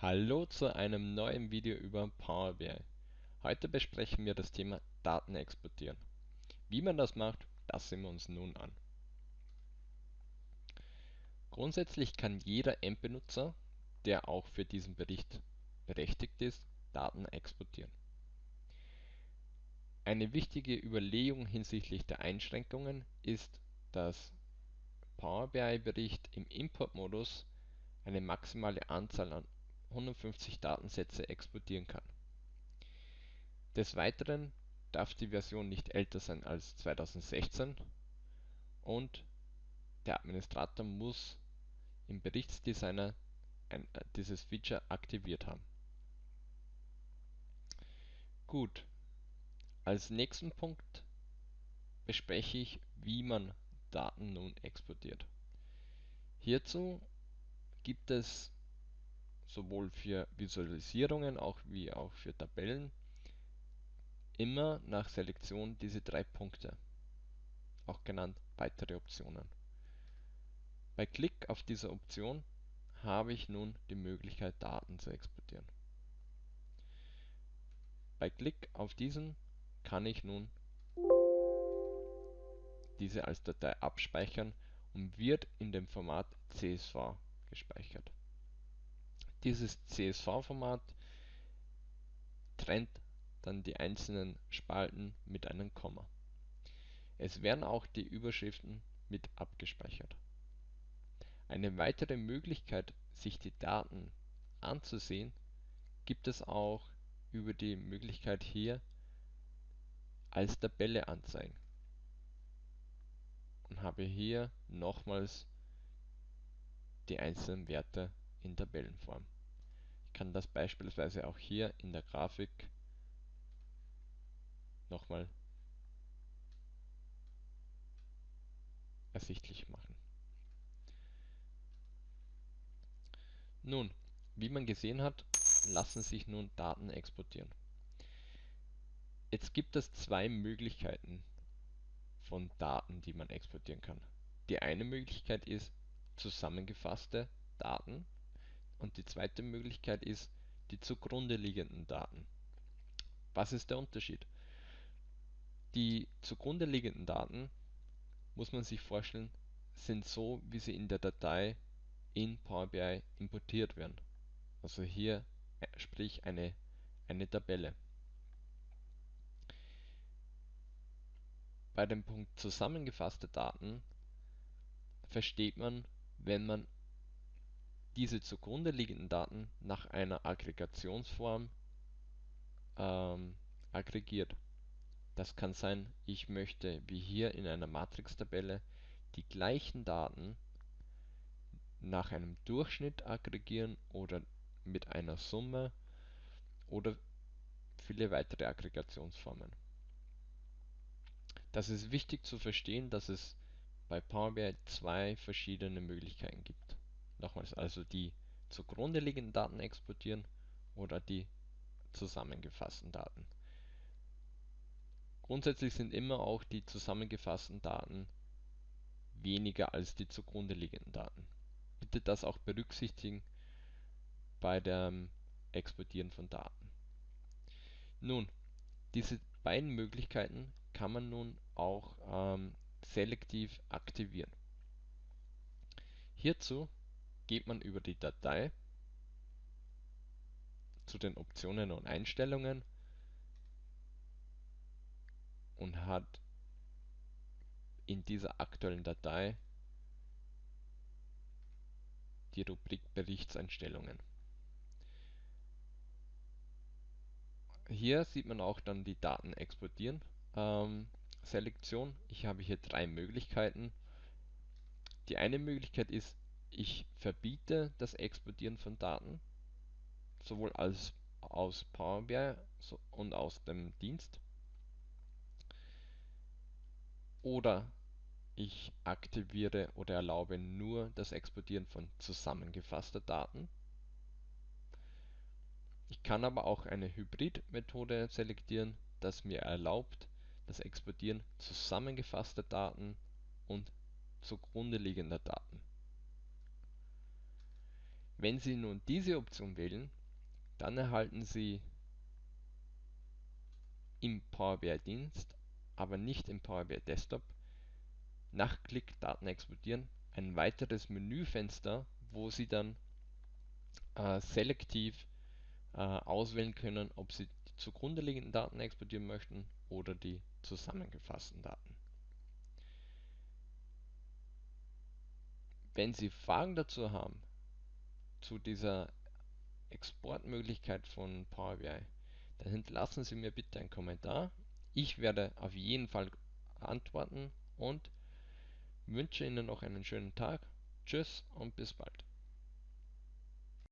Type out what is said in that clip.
Hallo zu einem neuen Video über Power BI. Heute besprechen wir das Thema Daten exportieren. Wie man das macht, das sehen wir uns nun an. Grundsätzlich kann jeder Endbenutzer, der auch für diesen Bericht berechtigt ist, Daten exportieren. Eine wichtige Überlegung hinsichtlich der Einschränkungen ist, dass Power BI Bericht im Importmodus eine maximale Anzahl an 150 Datensätze exportieren kann. Des Weiteren darf die Version nicht älter sein als 2016 und der Administrator muss im Berichtsdesigner äh, dieses Feature aktiviert haben. Gut, als nächsten Punkt bespreche ich, wie man Daten nun exportiert. Hierzu gibt es sowohl für Visualisierungen auch wie auch für Tabellen immer nach Selektion diese drei Punkte, auch genannt weitere Optionen. Bei Klick auf diese Option habe ich nun die Möglichkeit Daten zu exportieren. Bei Klick auf diesen kann ich nun diese als Datei abspeichern und wird in dem Format CSV gespeichert dieses CSV-Format trennt dann die einzelnen Spalten mit einem Komma. Es werden auch die Überschriften mit abgespeichert. Eine weitere Möglichkeit, sich die Daten anzusehen, gibt es auch über die Möglichkeit hier als Tabelle anzeigen und habe hier nochmals die einzelnen Werte in Tabellenform. Ich kann das beispielsweise auch hier in der Grafik nochmal ersichtlich machen. Nun, wie man gesehen hat, lassen sich nun Daten exportieren. Jetzt gibt es zwei Möglichkeiten von Daten, die man exportieren kann. Die eine Möglichkeit ist zusammengefasste Daten und die zweite Möglichkeit ist die zugrunde liegenden Daten. Was ist der Unterschied? Die zugrunde liegenden Daten, muss man sich vorstellen, sind so, wie sie in der Datei in Power BI importiert werden. Also hier äh, sprich eine, eine Tabelle. Bei dem Punkt zusammengefasste Daten versteht man, wenn man diese zugrunde liegenden Daten nach einer Aggregationsform ähm, aggregiert. Das kann sein, ich möchte wie hier in einer Matrix-Tabelle die gleichen Daten nach einem Durchschnitt aggregieren oder mit einer Summe oder viele weitere Aggregationsformen. Das ist wichtig zu verstehen, dass es bei Power BI zwei verschiedene Möglichkeiten gibt Nochmals, also die zugrunde liegenden Daten exportieren oder die zusammengefassten Daten. Grundsätzlich sind immer auch die zusammengefassten Daten weniger als die zugrunde liegenden Daten. Bitte das auch berücksichtigen bei dem Exportieren von Daten. Nun, diese beiden Möglichkeiten kann man nun auch ähm, selektiv aktivieren. Hierzu geht man über die Datei zu den Optionen und Einstellungen und hat in dieser aktuellen Datei die Rubrik Berichtseinstellungen. Hier sieht man auch dann die Daten exportieren ähm, Selektion. Ich habe hier drei Möglichkeiten. Die eine Möglichkeit ist ich verbiete das Exportieren von Daten, sowohl als aus Power BI und aus dem Dienst. Oder ich aktiviere oder erlaube nur das Exportieren von zusammengefasster Daten. Ich kann aber auch eine Hybrid-Methode selektieren, das mir erlaubt, das Exportieren zusammengefasster Daten und zugrunde liegender Daten. Wenn Sie nun diese Option wählen, dann erhalten Sie im Power BI Dienst, aber nicht im Power BI Desktop, nach Klick Daten exportieren ein weiteres Menüfenster, wo Sie dann äh, selektiv äh, auswählen können, ob Sie die zugrunde liegenden Daten exportieren möchten oder die zusammengefassten Daten. Wenn Sie Fragen dazu haben, zu dieser Exportmöglichkeit von Power BI, dann hinterlassen Sie mir bitte einen Kommentar. Ich werde auf jeden Fall antworten und wünsche Ihnen noch einen schönen Tag. Tschüss und bis bald.